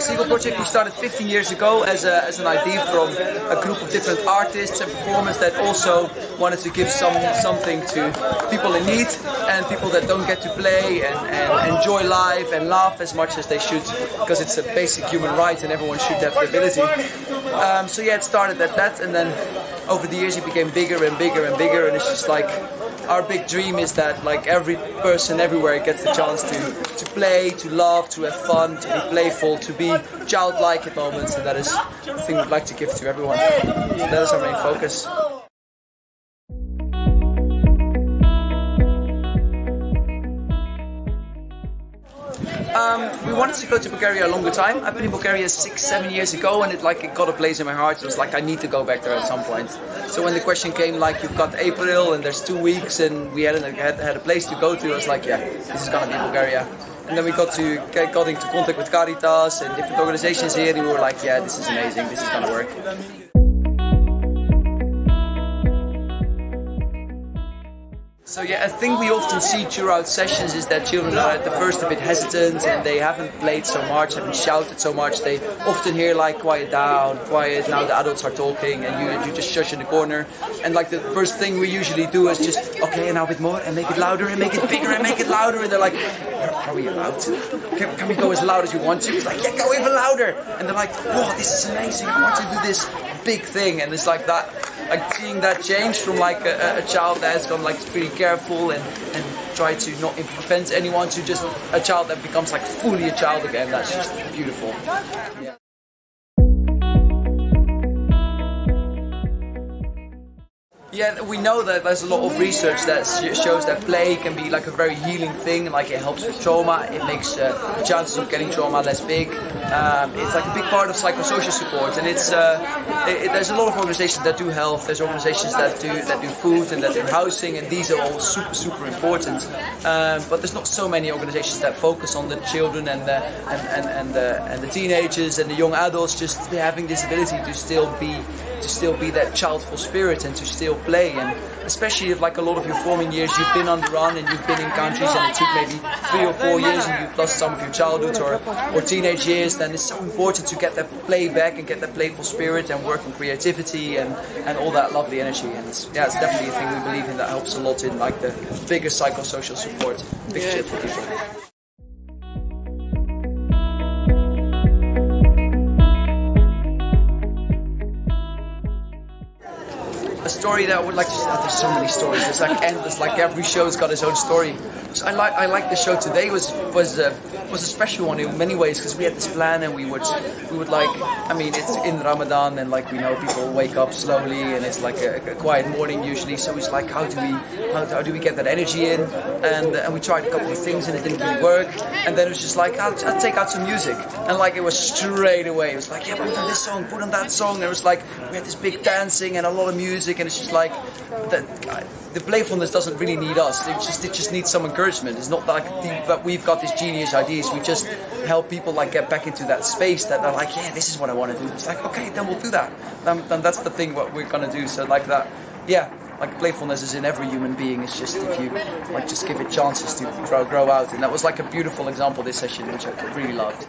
Seagull Project we started 15 years ago as, a, as an idea from a group of different artists and performers that also wanted to give some something to people in need and people that don't get to play and, and enjoy life and laugh as much as they should because it's a basic human right and everyone should have the ability. Um, so yeah, it started at that and then over the years it became bigger and bigger and bigger and it's just like our big dream is that like every person everywhere gets the chance to, to play, to laugh, to have fun, to be playful, to be childlike at moments and that is the thing we'd like to give to everyone. That is our main focus. Um, we wanted to go to Bulgaria a longer time. I've been in Bulgaria six, seven years ago, and it like it got a place in my heart. It was like I need to go back there at some point. So when the question came, like you've got April and there's two weeks, and we had a, had, had a place to go to, I was like, yeah, this is gonna be Bulgaria. And then we got to got into contact with Caritas and different organizations here, and we were like, yeah, this is amazing. This is gonna work. So yeah, a thing we often see throughout sessions is that children are at the first a bit hesitant and they haven't played so much, haven't shouted so much. They often hear like quiet down, quiet, now the adults are talking and you, you just shush in the corner. And like the first thing we usually do is just, okay, now a bit more and make it louder and make it bigger and make it louder. And they're like, are we allowed to? Can, can we go as loud as you want to? It's like, yeah, go even louder. And they're like, oh, this is amazing. I want to do this big thing. And it's like that like seeing that change from like a, a child that has gone like pretty careful and, and try to not offend anyone to just a child that becomes like fully a child again. That's just beautiful. Yeah. Yeah, we know that there's a lot of research that shows that play can be like a very healing thing, like it helps with trauma, it makes uh, the chances of getting trauma less big. Um, it's like a big part of psychosocial support, and it's uh, it, it, there's a lot of organizations that do health, there's organizations that do that do food and that do housing, and these are all super super important. Um, but there's not so many organizations that focus on the children and the and and and the, and the teenagers and the young adults just having this ability to still be to still be that childful spirit and to still play and especially if like a lot of your forming years you've been on the run and you've been in countries and it took maybe three or four years and you've lost some of your childhood or, or teenage years then it's so important to get that play back and get that playful spirit and work on creativity and, and all that lovely energy and it's, yeah it's definitely a thing we believe in that helps a lot in like the bigger psychosocial support picture for people. A story that I would like to. Oh, there's so many stories. It's like endless. Like every show's got its own story. So I like I like the show today was was uh, was a special one in many ways because we had this plan and we would we would like I mean it's in Ramadan and like we know people wake up slowly and it's like a, a quiet morning usually. So it's like how do we how, how do we get that energy in? And and we tried a couple of things and it didn't really work. And then it was just like I'll, I'll take out some music and like it was straight away. It was like yeah put on this song, put on that song. And it was like we had this big dancing and a lot of music and it's just like that the playfulness doesn't really need us. It just it just needs some encouragement. It's not like that we've got this genius We just help people like get back into that space that they're like, yeah, this is what I want to do. It's like okay, then we'll do that. Then, then that's the thing what we're gonna do. So like that, yeah. Like playfulness is in every human being. It's just if you like just give it chances to grow, grow out. And that was like a beautiful example this session, which I really loved.